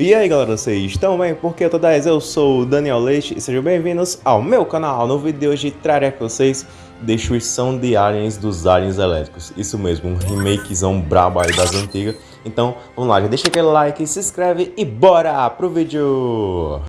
E aí galera, vocês estão bem? Porque eu tô 10, eu sou o Daniel Leite e sejam bem-vindos ao meu canal. No vídeo de hoje trarei para vocês Destruição de Aliens dos Aliens Elétricos. Isso mesmo, um remakezão brabo aí das antigas. Então, vamos lá, já deixa aquele like, se inscreve e bora pro vídeo!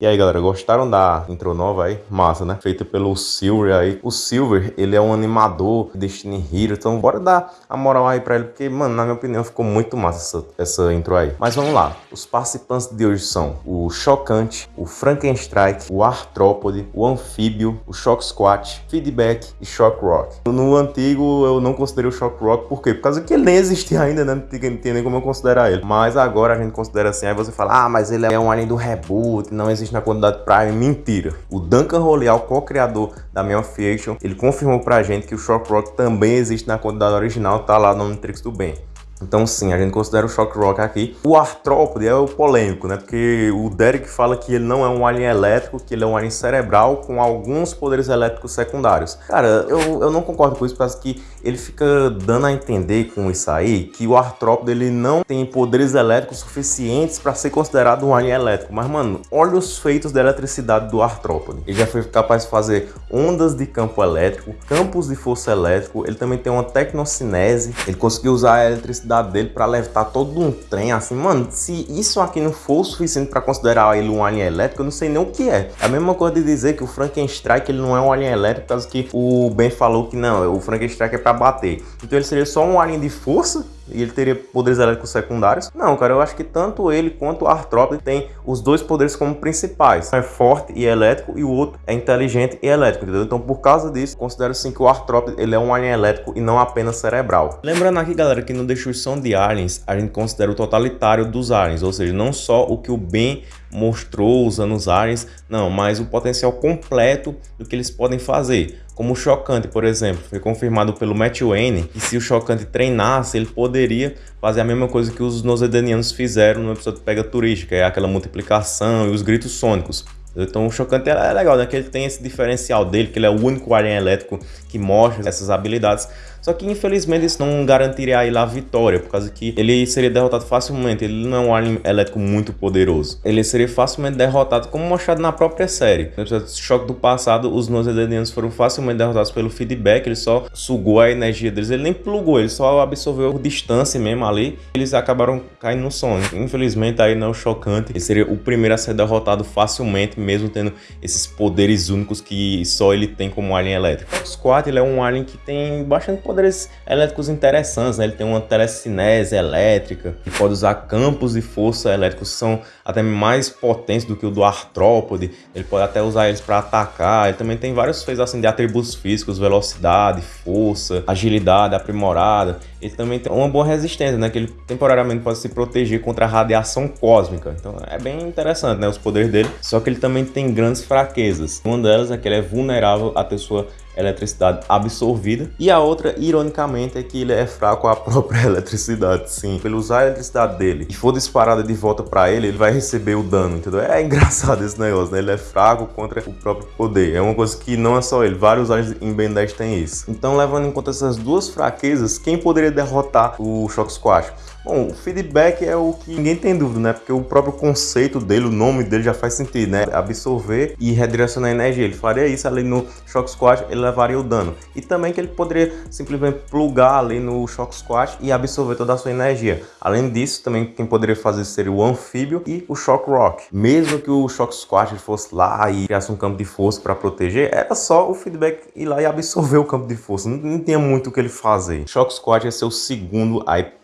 E aí galera, gostaram da intro nova aí? Massa, né? Feita pelo Silver aí. O Silver, ele é um animador Destiny Hero, então bora dar a moral aí pra ele, porque, mano, na minha opinião ficou muito massa essa, essa intro aí. Mas vamos lá, os participantes de hoje são o Chocante, o Frankenstrike, o Arthrópode, o Anfíbio, o Shock Squat, Feedback e Shock Rock. No antigo eu não considerei o Shock Rock, por quê? Por causa que ele nem existia ainda, né? Não tem nem como eu considerar ele. Mas agora a gente considera assim, aí você fala, ah, mas ele é um alien do reboot, não existe na quantidade Prime, mentira. O Duncan Roleal, co-criador da Meow Fiction, ele confirmou pra gente que o Shock Rock também existe na quantidade original, tá lá no Omnitrix do Bem. Então sim, a gente considera o Shock Rock aqui. O Arthrópode é o polêmico, né? Porque o Derek fala que ele não é um alien elétrico, que ele é um alien cerebral com alguns poderes elétricos secundários. Cara, eu, eu não concordo com isso, porque ele fica dando a entender com isso aí que o Arthrópode ele não tem poderes elétricos suficientes para ser considerado um alien elétrico. Mas, mano, olha os feitos da eletricidade do Arthrópode. Ele já foi capaz de fazer ondas de campo elétrico, campos de força elétrico, ele também tem uma tecnocinese, ele conseguiu usar a eletricidade capacidade dele para levitar todo um trem, assim, mano, se isso aqui não for o suficiente para considerar ele um alien elétrico, eu não sei nem o que é. É a mesma coisa de dizer que o Frankenstrike ele não é um alien elétrico, causa que o Ben falou que não, o Frankenstrike é para bater. Então ele seria só um alien de força e ele teria poderes elétricos secundários? Não, cara, eu acho que tanto ele quanto o Arthrópode tem os dois poderes como principais. Um é forte e elétrico e o outro é inteligente e elétrico, entendeu? Então, por causa disso, considero sim que o Arthrópode ele é um alien elétrico e não apenas cerebral. Lembrando aqui, galera, que no Destruição de Aliens, a gente considera o totalitário dos aliens, ou seja, não só o que o Ben mostrou usando os aliens, não, mas o potencial completo do que eles podem fazer. Como o Chocante, por exemplo, foi confirmado pelo Matt Wayne que se o Chocante treinasse, ele poderia fazer a mesma coisa que os Nosedanianos fizeram no episódio Pega Turística, é aquela multiplicação e os gritos sônicos. Então o Chocante é legal, né? Que ele tem esse diferencial dele, que ele é o único alien elétrico que mostra essas habilidades. Só que infelizmente isso não garantiria a ele a vitória, por causa que ele seria derrotado facilmente. Ele não é um alien elétrico muito poderoso. Ele seria facilmente derrotado, como mostrado na própria série. No episódio choque do passado, os Nosedenianos foram facilmente derrotados pelo feedback. Ele só sugou a energia deles. Ele nem plugou, ele só absorveu distância mesmo ali. Eles acabaram caindo no sono. Infelizmente aí não é chocante. Ele seria o primeiro a ser derrotado facilmente, mesmo tendo esses poderes únicos que só ele tem como alien elétrico. O Squat ele é um alien que tem bastante poderes elétricos interessantes, né? Ele tem uma telecinese elétrica, que pode usar campos de força elétricos que são até mais potentes do que o do artrópode. Ele pode até usar eles para atacar. Ele também tem vários feitos assim de atributos físicos, velocidade, força, agilidade aprimorada. Ele também tem uma boa resistência, né? Que ele temporariamente pode se proteger contra a radiação cósmica. Então é bem interessante, né? Os poderes dele. Só que ele também tem grandes fraquezas. Uma delas é que ele é vulnerável a ter sua eletricidade absorvida. E a outra, ironicamente, é que ele é fraco à própria eletricidade, sim. Pelo usar a eletricidade dele e for disparada de volta para ele, ele vai receber o dano, entendeu? É engraçado esse negócio, né? Ele é fraco contra o próprio poder. É uma coisa que não é só ele, vários aliens em Ben 10 têm isso. Então, levando em conta essas duas fraquezas, quem poderia derrotar o Shock Squash? Bom, o feedback é o que ninguém tem dúvida, né? Porque o próprio conceito dele, o nome dele já faz sentido, né? Absorver e redirecionar a energia. Ele faria isso ali no Shock Squash, ele levaria o dano. E também que ele poderia simplesmente plugar ali no Shock Squash e absorver toda a sua energia. Além disso, também quem poderia fazer seria o Anfíbio e o Shock Rock. Mesmo que o Shock Squash fosse lá e criasse um campo de força para proteger, era só o feedback ir lá e absorver o campo de força. Não, não tinha muito o que ele fazer. Shock Squash ia ser o segundo aí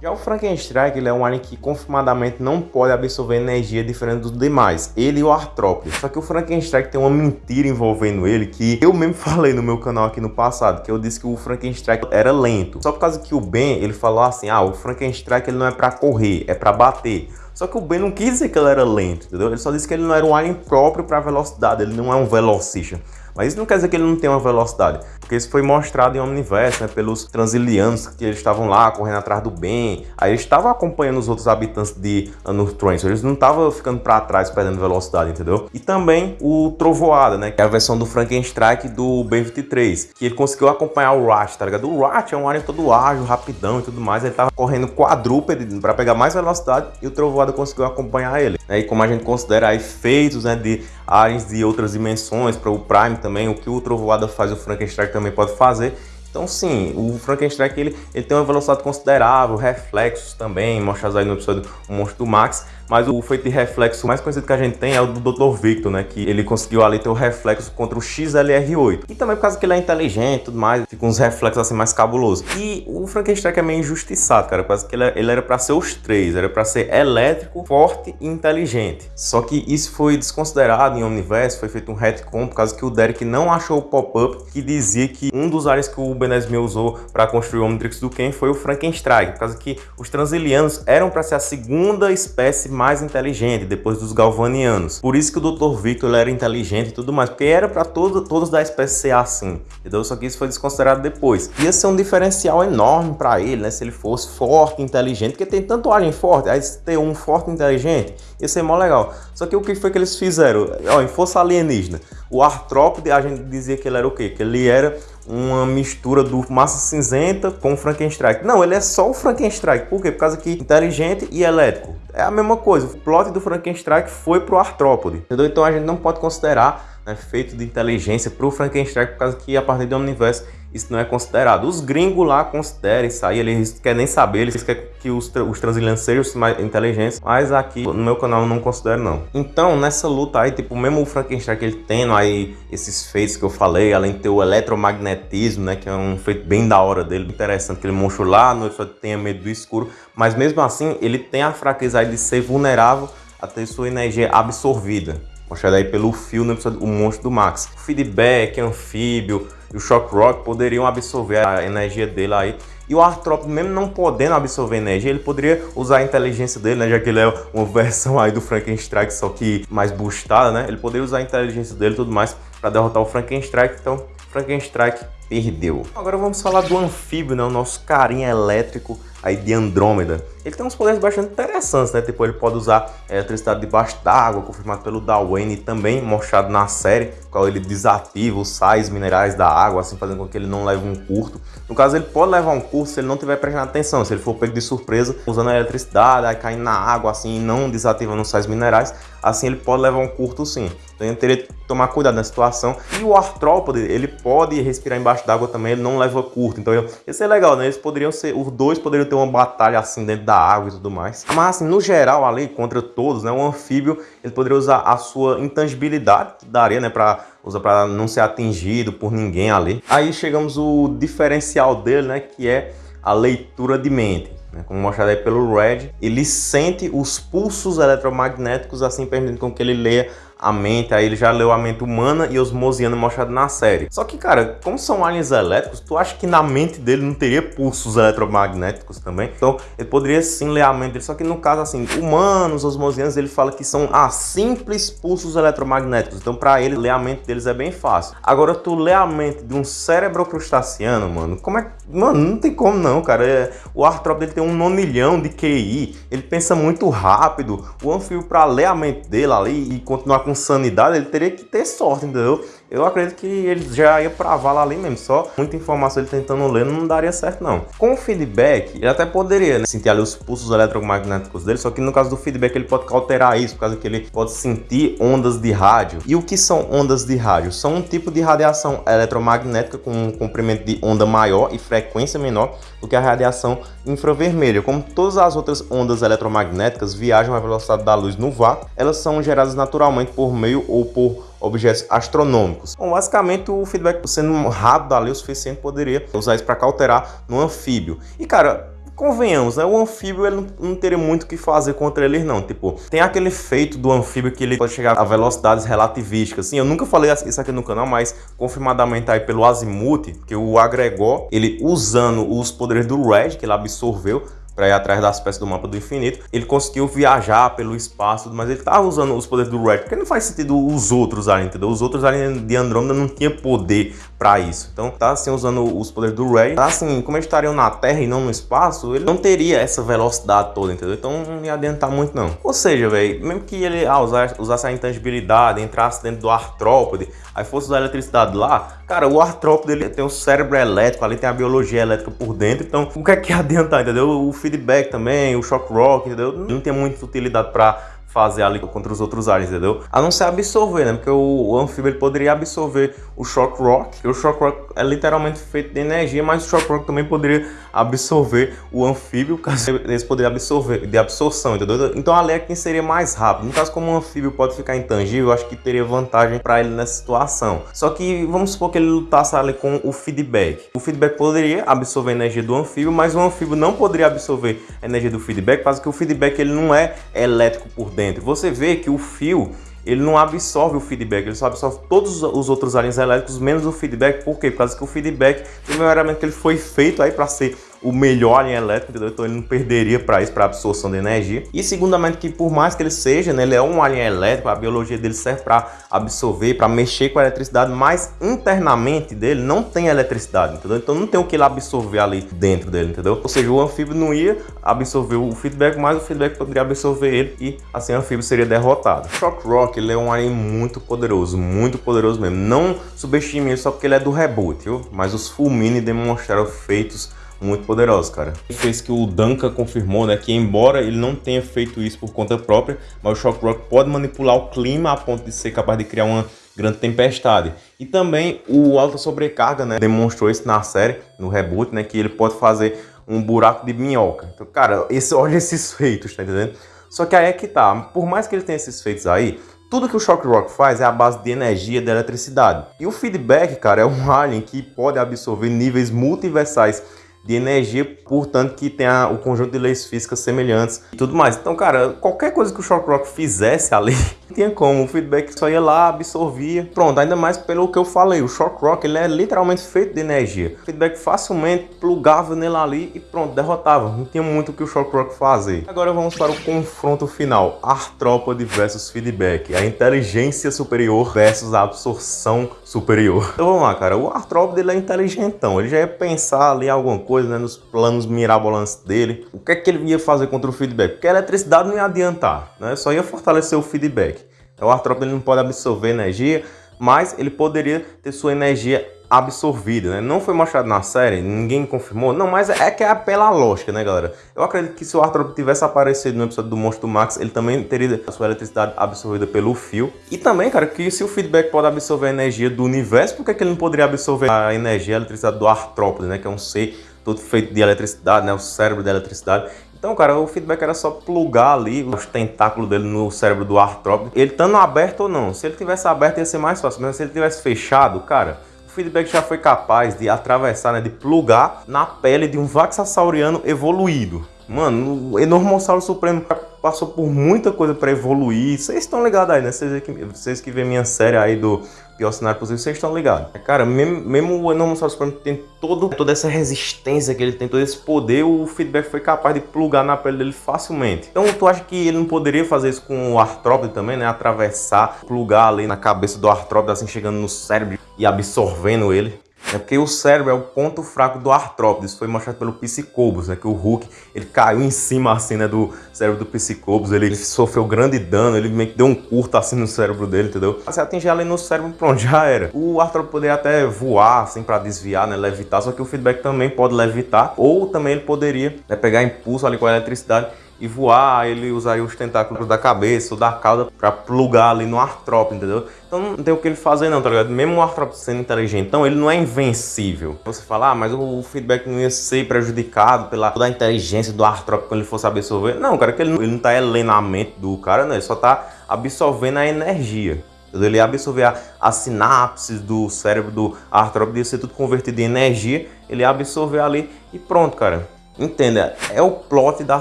já o Frankenstrike ele é um alien que confirmadamente não pode absorver energia diferente dos demais, ele e o Artrópode. Só que o Frankenstrike tem uma mentira envolvendo ele que eu mesmo falei no meu canal aqui no passado, que eu disse que o Frankenstrike era lento. Só por causa que o Ben, ele falou assim, ah, o Frankenstrike ele não é para correr, é para bater. Só que o Ben não quis dizer que ele era lento, entendeu? Ele só disse que ele não era um alien próprio para velocidade, ele não é um velocista. Mas isso não quer dizer que ele não tem uma velocidade. Porque isso foi mostrado em Omniverse, né, pelos Transilianos, que eles estavam lá correndo atrás do bem, aí eles estavam acompanhando os outros habitantes de Anur Trance, eles não estavam ficando para trás, perdendo velocidade, entendeu? E também o Trovoada, né, que é a versão do Frankenstrike do B-23, que ele conseguiu acompanhar o Rat, tá ligado? O Rat é um alien todo ágil, rapidão e tudo mais, ele tava correndo quadrúpede para pegar mais velocidade e o Trovoada conseguiu acompanhar ele. Né? E como a gente considera efeitos né, de aliens de outras dimensões, para o Prime também, o que o Trovoada faz, o Frankenstein também pode fazer. Então sim, o Frankenstein ele, ele tem uma velocidade considerável, reflexos também, mostrados aí no episódio O Monstro do Max, mas o feito de reflexo mais conhecido que a gente tem é o do Dr. Victor, né? Que ele conseguiu ali ter o reflexo contra o XLR8. E também por causa que ele é inteligente e tudo mais, fica uns reflexos assim mais cabulosos. E o Frankenstein é meio injustiçado, cara, causa que ele, ele era para ser os três, era para ser elétrico, forte e inteligente. Só que isso foi desconsiderado em Omniverse, foi feito um retcon por causa que o Derek não achou o pop-up que dizia que um dos aliens que o Benesme usou para construir o Omnitrix do Ken foi o Frankenstein, por causa que os Transilianos eram para ser a segunda espécie mais inteligente depois dos galvanianos. Por isso que o Dr. Victor era inteligente e tudo mais, porque era para todo, todos da espécie ser assim, entendeu? Só que isso foi desconsiderado depois. Ia ser um diferencial enorme para ele, né? Se ele fosse forte, inteligente, porque tem tanto alien forte, aí ter um forte inteligente, ia ser mó legal. Só que o que foi que eles fizeram? Ó, em força alienígena, o artrópode, a gente dizia que ele era o quê? Que ele era uma mistura do Massa Cinzenta com Frankenstein. Não, ele é só o Frankenstein. Por quê? Por causa que inteligente e elétrico. É a mesma coisa. O plot do Frankenstein foi pro artrópode. Entendeu? Então a gente não pode considerar né, feito de inteligência pro Frankenstein por causa que a partir do Omniverse isso não é considerado. Os gringos lá consideram isso aí, eles querem nem saber, eles querem que os, tra os sejam mais inteligentes, mas aqui no meu canal eu não considero não. Então, nessa luta aí, tipo, mesmo o Frankenstein que ele tendo aí esses feitos que eu falei, além de ter o eletromagnetismo, né, que é um feito bem da hora dele, interessante, que ele monstro lá no episódio tenha medo do escuro, mas mesmo assim, ele tem a fraqueza aí de ser vulnerável a ter sua energia absorvida. Mostrado aí pelo fio episódio O Monstro do Max. Feedback, anfíbio, e o Shock Rock poderiam absorver a energia dele aí. E o Artrópode, mesmo não podendo absorver energia, ele poderia usar a inteligência dele, né? Já que ele é uma versão aí do Frankenstein, só que mais boostada, né? Ele poderia usar a inteligência dele e tudo mais para derrotar o Frankenstein. Então, Frankenstein perdeu. Agora vamos falar do anfíbio, né? O nosso carinha elétrico aí de Andrômeda. Ele tem uns poderes bastante interessantes, né? Tipo, ele pode usar eletricidade debaixo d'água, confirmado pelo Darwin e também mostrado na série, qual ele desativa os sais minerais da água, assim, fazendo com que ele não leve um curto. No caso, ele pode levar um curto se ele não tiver prestando atenção, se ele for pego de surpresa, usando a eletricidade, aí caindo na água, assim, e não desativando os sais minerais, assim ele pode levar um curto sim. Então ele teria que tomar cuidado na situação. E o artrópode, ele pode respirar embaixo d'água também, ele não leva curto. Então isso é legal, né? Eles poderiam ser, os dois poderiam ter uma batalha assim dentro da água e tudo mais. Mas assim, no geral ali, contra todos, né? O anfíbio, ele poderia usar a sua intangibilidade, que daria, né? Pra, usar para não ser atingido por ninguém ali. Aí chegamos o diferencial dele, né? Que é a leitura de mente né, como mostrado aí pelo Red, ele sente os pulsos eletromagnéticos, assim permitindo com que ele leia a mente, aí ele já leu a mente humana e osmosiana mostrado na série. Só que, cara, como são aliens elétricos, tu acha que na mente dele não teria pulsos eletromagnéticos também? Então, ele poderia sim ler a mente dele, só que no caso, assim, humanos, osmosianos, ele fala que são ah, simples pulsos eletromagnéticos. Então, para ele, ler a mente deles é bem fácil. Agora, tu lê a mente de um cérebro crustaceano, mano, como é Mano, não tem como não, cara. É, o Artrop dele tem um nonilhão de QI, ele pensa muito rápido. O anfíbio, para ler a mente dele ali e continuar com sanidade, ele teria que ter sorte, entendeu? Eu acredito que ele já ia pra vala ali mesmo, só muita informação ele tentando ler não daria certo não. Com o feedback, ele até poderia né, sentir ali os pulsos eletromagnéticos dele, só que no caso do feedback ele pode alterar isso, por causa que ele pode sentir ondas de rádio. E o que são ondas de rádio? São um tipo de radiação eletromagnética com um comprimento de onda maior e frequência menor do que a radiação infravermelha. Como todas as outras ondas eletromagnéticas viajam à velocidade da luz no vácuo, elas são geradas naturalmente por meio ou por objetos astronômicos. Bom, basicamente o feedback sendo rápido ali o suficiente poderia usar isso para cauterar no anfíbio. E cara, convenhamos, né? O anfíbio ele não, não teria muito o que fazer contra eles não. Tipo, tem aquele efeito do anfíbio que ele pode chegar a velocidades relativísticas. Assim, eu nunca falei isso aqui no canal, mas confirmadamente aí pelo Azimuth, que o agregou, ele usando os poderes do Red, que ele absorveu, para ir atrás das peças do mapa do infinito. Ele conseguiu viajar pelo espaço, mas ele estava usando os poderes do Red, porque não faz sentido os outros ali, entendeu? Os outros ali de Andrômeda não tinha poder para isso. Então tá assim usando os poderes do Ray, tá assim, como eles estariam na Terra e não no espaço, ele não teria essa velocidade toda, entendeu? Então não ia adiantar muito não. Ou seja, velho, mesmo que ele ah, usasse, usasse a intangibilidade, entrasse dentro do artrópode, aí fosse usar a eletricidade lá, cara, o artrópode ele tem o cérebro elétrico, ali tem a biologia elétrica por dentro, então o que é que adiantar, entendeu? O feedback também, o shock rock, entendeu? Não tem muita utilidade para fazer ali contra os outros aliens, entendeu? A não ser absorver, né? Porque o, o anfíbio ele poderia absorver o Shock Rock, que o Shock Rock é literalmente feito de energia, mas o Shock Rock também poderia absorver o anfíbio, caso eles poderiam absorver, de absorção, entendeu? Então ali é quem seria mais rápido. No caso, como o anfíbio pode ficar intangível, eu acho que teria vantagem para ele nessa situação. Só que vamos supor que ele lutasse ali com o feedback. O feedback poderia absorver a energia do anfíbio, mas o anfíbio não poderia absorver a energia do feedback, porque o feedback ele não é elétrico por dentro. Você vê que o fio ele não absorve o feedback, ele só absorve todos os outros aliens elétricos, menos o feedback. Por quê? Por causa que o feedback, primeiramente, ele foi feito aí para ser o melhor alien elétrico, entendeu? Então ele não perderia para isso, para absorção de energia. E segundamente que por mais que ele seja, né, ele é um alien elétrico, a biologia dele serve para absorver, para mexer com a eletricidade, mas internamente dele não tem eletricidade, entendeu? Então não tem o que ele absorver ali dentro dele, entendeu? Ou seja, o anfíbio não ia absorver o feedback, mas o feedback poderia absorver ele e assim o anfíbio seria derrotado. Shock Rock, ele é um alien muito poderoso, muito poderoso mesmo. Não subestime ele só porque ele é do reboot, viu? Mas os Fulmini demonstraram feitos muito poderosos, cara. Fez que o Duncan confirmou, né, que embora ele não tenha feito isso por conta própria, mas o Shock Rock pode manipular o clima a ponto de ser capaz de criar uma grande tempestade. E também o Alta Sobrecarga, né, demonstrou isso na série, no reboot, né, que ele pode fazer um buraco de minhoca. Então, cara, esse, olha esses feitos, tá entendendo? Só que aí é que tá, por mais que ele tenha esses feitos aí, tudo que o Shock Rock faz é a base de energia de eletricidade. E o feedback, cara, é um alien que pode absorver níveis multiversais de energia, portanto que tem o conjunto de leis físicas semelhantes e tudo mais. Então, cara, qualquer coisa que o Shock Rock fizesse ali, tinha como, o feedback só ia lá, absorvia. Pronto, ainda mais pelo que eu falei, o Shock Rock ele é literalmente feito de energia. O feedback facilmente plugava nele ali e pronto, derrotava. Não tinha muito o que o Shock Rock fazer. Agora vamos para o confronto final, Artrópode versus feedback, a inteligência superior versus a absorção superior. Então vamos lá, cara, o Artrópode ele é inteligentão, ele já ia pensar ali alguma coisa, né, nos planos mirabolantes dele. O que é que ele ia fazer contra o feedback? Porque a eletricidade não ia adiantar, né, só ia fortalecer o feedback. Então o artrópode não pode absorver energia, mas ele poderia ter sua energia absorvida, né? Não foi mostrado na série, ninguém confirmou. Não, mas é que é pela lógica, né, galera? Eu acredito que se o Arthur tivesse aparecido no episódio do Monstro Max, ele também teria a sua eletricidade absorvida pelo fio. E também, cara, que se o feedback pode absorver a energia do universo, por que, que ele não poderia absorver a energia, a eletricidade do artrópode, né? Que é um ser todo feito de eletricidade, né? O cérebro da eletricidade. Então, cara, o feedback era só plugar ali os tentáculos dele no cérebro do artrópode. Ele estando aberto ou não. Se ele tivesse aberto ia ser mais fácil, mas se ele tivesse fechado, cara, o feedback já foi capaz de atravessar, né, de plugar na pele de um Vaxassauriano evoluído. Mano, o Enormossauro Supremo passou por muita coisa para evoluir. Vocês estão ligados aí, né? Vocês que, vocês que vêem minha série aí do pior cenário possível, vocês estão ligados. Cara, mesmo, mesmo o Enormossauro Supremo tem todo, toda essa resistência que ele tem, todo esse poder, o feedback foi capaz de plugar na pele dele facilmente. Então tu acha que ele não poderia fazer isso com o artrópode também, né? Atravessar, plugar ali na cabeça do artrópode, assim, chegando no cérebro e absorvendo ele? É porque o cérebro é o ponto fraco do artrópode. Isso foi mostrado pelo Psicobus, né? Que o Hulk, ele caiu em cima, assim, né? Do cérebro do Psicobus. Ele, ele sofreu grande dano, ele meio que deu um curto, assim, no cérebro dele, entendeu? Se atingir ali no cérebro, pronto, já era. O artrópode poderia até voar, assim, pra desviar, né? Levitar. Só que o feedback também pode levitar. Ou também ele poderia né, pegar impulso ali com a eletricidade e voar, ele usaria os tentáculos da cabeça ou da cauda para plugar ali no artrópode, entendeu? Então não tem o que ele fazer não, tá ligado? Mesmo o artrópode sendo inteligente, então ele não é invencível. Você fala, ah, mas o feedback não ia ser prejudicado pela toda a inteligência do artrópode quando ele fosse absorver. Não, cara, que ele, ele não tá lendo a mente do cara, né? Ele só tá absorvendo a energia. Ele ia absorver a, as sinapses do cérebro do artrópode, ia ser tudo convertido em energia, ele ia absorver ali e pronto, cara. Entenda, é o plot da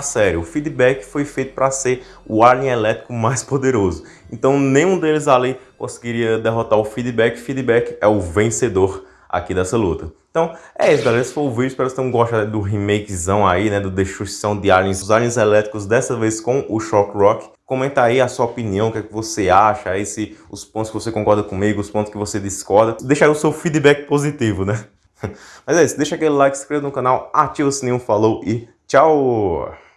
série. O feedback foi feito para ser o alien elétrico mais poderoso. Então nenhum deles ali conseguiria derrotar o feedback. Feedback é o vencedor aqui dessa luta. Então, é isso, galera. Esse foi o vídeo. Espero que vocês tenham gostado do remakezão aí, né? Do Destruição de Aliens, os Aliens Elétricos, dessa vez com o Shock Rock. Comenta aí a sua opinião, o que, é que você acha, aí se os pontos que você concorda comigo, os pontos que você discorda. Deixa aí o seu feedback positivo, né? Mas é isso, deixa aquele like, se inscreva no canal, ativa o sininho, falou e tchau!